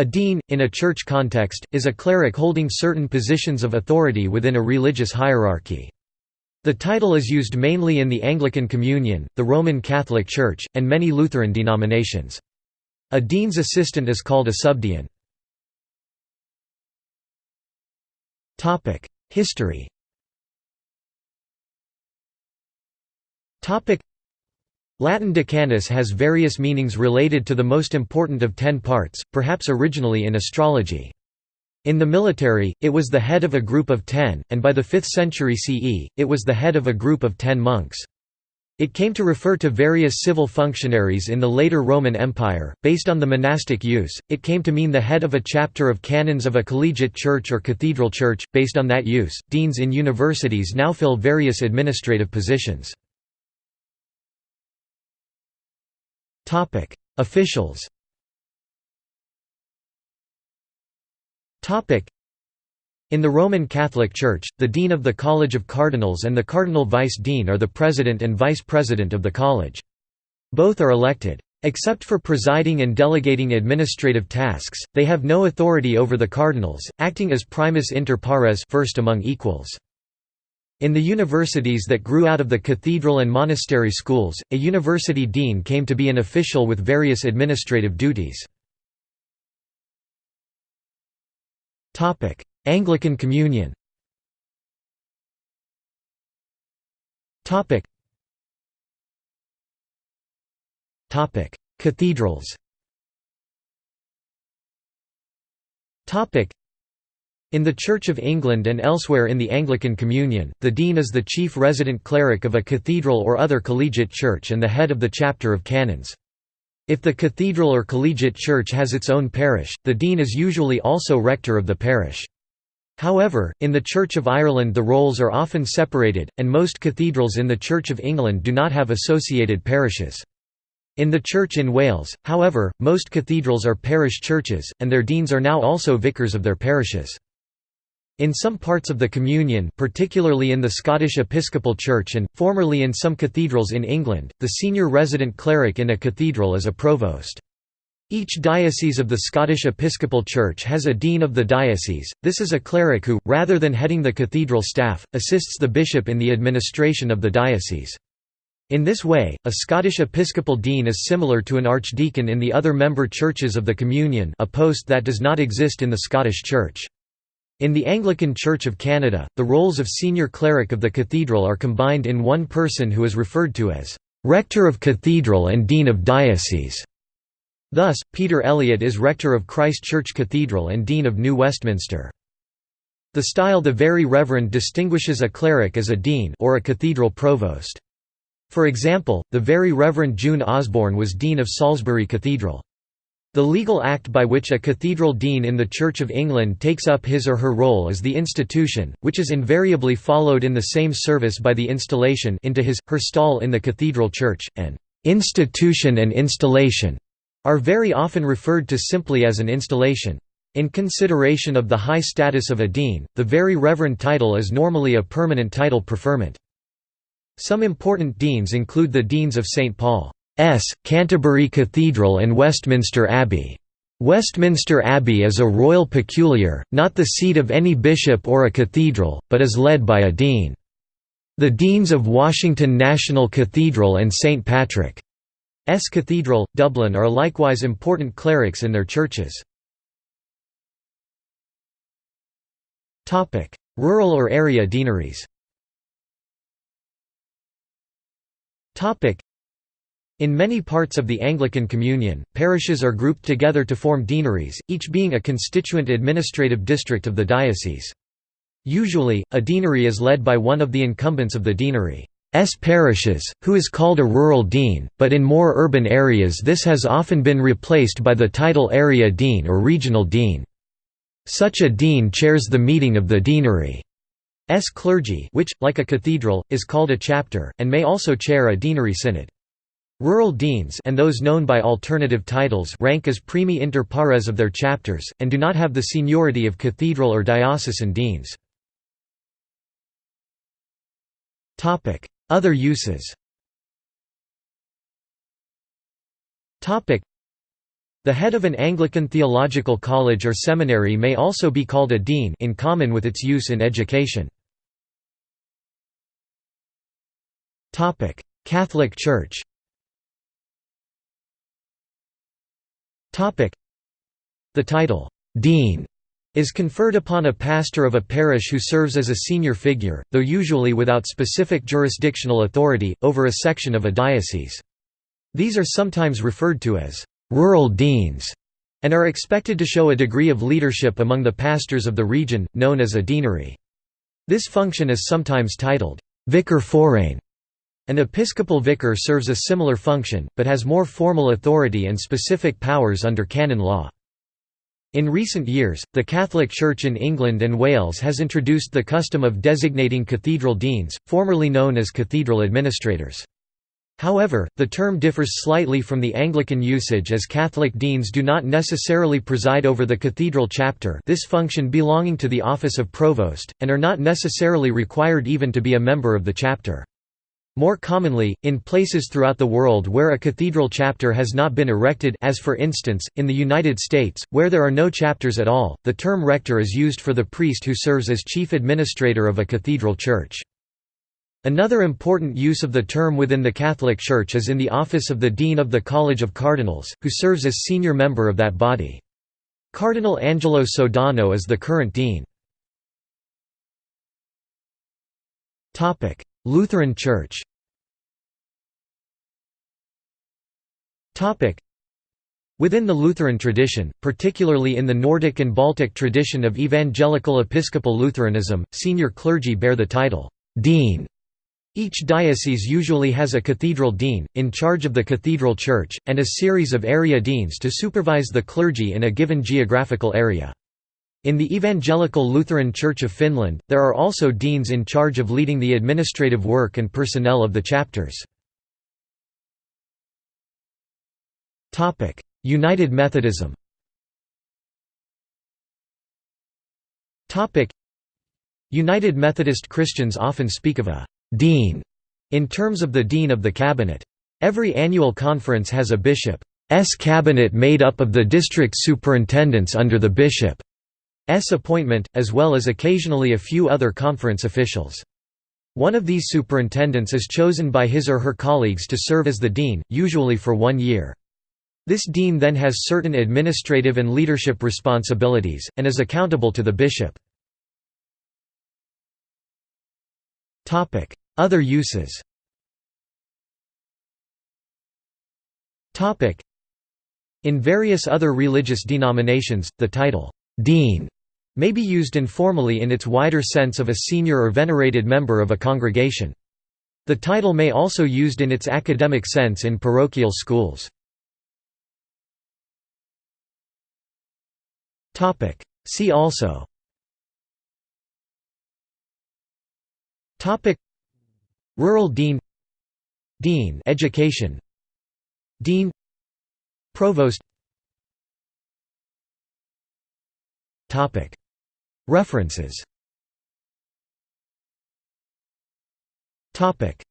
A dean, in a church context, is a cleric holding certain positions of authority within a religious hierarchy. The title is used mainly in the Anglican Communion, the Roman Catholic Church, and many Lutheran denominations. A dean's assistant is called a subdean. History Latin decanus has various meanings related to the most important of ten parts, perhaps originally in astrology. In the military, it was the head of a group of ten, and by the 5th century CE, it was the head of a group of ten monks. It came to refer to various civil functionaries in the later Roman Empire. Based on the monastic use, it came to mean the head of a chapter of canons of a collegiate church or cathedral church. Based on that use, deans in universities now fill various administrative positions. Officials Topic: in the Roman Catholic Church, the dean of the College of Cardinals and the cardinal vice-dean are the president and vice-president of the college. Both are elected. Except for presiding and delegating administrative tasks, they have no authority over the cardinals, acting as primus inter pares first among equals. In the universities that grew out of the cathedral and monastery schools, a university dean came to be an official with various administrative duties. Anglican Communion Cathedrals in the Church of England and elsewhere in the Anglican Communion, the dean is the chief resident cleric of a cathedral or other collegiate church and the head of the chapter of canons. If the cathedral or collegiate church has its own parish, the dean is usually also rector of the parish. However, in the Church of Ireland the roles are often separated, and most cathedrals in the Church of England do not have associated parishes. In the Church in Wales, however, most cathedrals are parish churches, and their deans are now also vicars of their parishes. In some parts of the Communion particularly in the Scottish Episcopal Church and, formerly in some cathedrals in England, the senior resident cleric in a cathedral is a provost. Each diocese of the Scottish Episcopal Church has a dean of the diocese, this is a cleric who, rather than heading the cathedral staff, assists the bishop in the administration of the diocese. In this way, a Scottish Episcopal dean is similar to an archdeacon in the other member churches of the Communion a post that does not exist in the Scottish Church. In the Anglican Church of Canada, the roles of senior cleric of the cathedral are combined in one person who is referred to as Rector of Cathedral and Dean of Diocese. Thus, Peter Elliott is Rector of Christ Church Cathedral and Dean of New Westminster. The style the Very Reverend distinguishes a cleric as a dean or a cathedral provost. For example, the Very Reverend June Osborne was Dean of Salisbury Cathedral. The legal act by which a cathedral dean in the Church of England takes up his or her role is the institution, which is invariably followed in the same service by the installation into his, her stall in the cathedral church, and institution and installation are very often referred to simply as an installation. In consideration of the high status of a dean, the very reverend title is normally a permanent title preferment. Some important deans include the Deans of St. Paul. S. Canterbury Cathedral and Westminster Abbey. Westminster Abbey is a royal peculiar, not the seat of any bishop or a cathedral, but is led by a dean. The Deans of Washington National Cathedral and St. Patrick's Cathedral, Dublin are likewise important clerics in their churches. Rural or area deaneries in many parts of the Anglican Communion, parishes are grouped together to form deaneries, each being a constituent administrative district of the diocese. Usually, a deanery is led by one of the incumbents of the deanery's parishes, who is called a rural dean, but in more urban areas this has often been replaced by the title area dean or regional dean. Such a dean chairs the meeting of the deanery's clergy which, like a cathedral, is called a chapter, and may also chair a deanery synod. Rural deans and those known by alternative titles rank as primi inter pares of their chapters, and do not have the seniority of cathedral or diocesan deans. Other uses The head of an Anglican theological college or seminary may also be called a dean in common with its use in education. Catholic Church The title, "'Dean' is conferred upon a pastor of a parish who serves as a senior figure, though usually without specific jurisdictional authority, over a section of a diocese. These are sometimes referred to as rural deans and are expected to show a degree of leadership among the pastors of the region, known as a deanery. This function is sometimes titled vicar forane. An episcopal vicar serves a similar function, but has more formal authority and specific powers under canon law. In recent years, the Catholic Church in England and Wales has introduced the custom of designating cathedral deans, formerly known as cathedral administrators. However, the term differs slightly from the Anglican usage as Catholic deans do not necessarily preside over the cathedral chapter this function belonging to the office of provost, and are not necessarily required even to be a member of the chapter. More commonly, in places throughout the world where a cathedral chapter has not been erected as for instance, in the United States, where there are no chapters at all, the term rector is used for the priest who serves as chief administrator of a cathedral church. Another important use of the term within the Catholic Church is in the office of the Dean of the College of Cardinals, who serves as senior member of that body. Cardinal Angelo Sodano is the current dean. Lutheran Church. Within the Lutheran tradition, particularly in the Nordic and Baltic tradition of evangelical Episcopal Lutheranism, senior clergy bear the title, dean each diocese usually has a cathedral dean, in charge of the cathedral church, and a series of area deans to supervise the clergy in a given geographical area. In the Evangelical Lutheran Church of Finland, there are also deans in charge of leading the administrative work and personnel of the chapters. United Methodism United Methodist Christians often speak of a dean in terms of the dean of the cabinet. Every annual conference has a bishop's cabinet made up of the district superintendents under the bishop's appointment, as well as occasionally a few other conference officials. One of these superintendents is chosen by his or her colleagues to serve as the dean, usually for one year. This dean then has certain administrative and leadership responsibilities, and is accountable to the bishop. Other uses In various other religious denominations, the title, «dean» may be used informally in its wider sense of a senior or venerated member of a congregation. The title may also be used in its academic sense in parochial schools. See also. Rural Dean. Dean Education. Dean. Provost. Topic References. Topic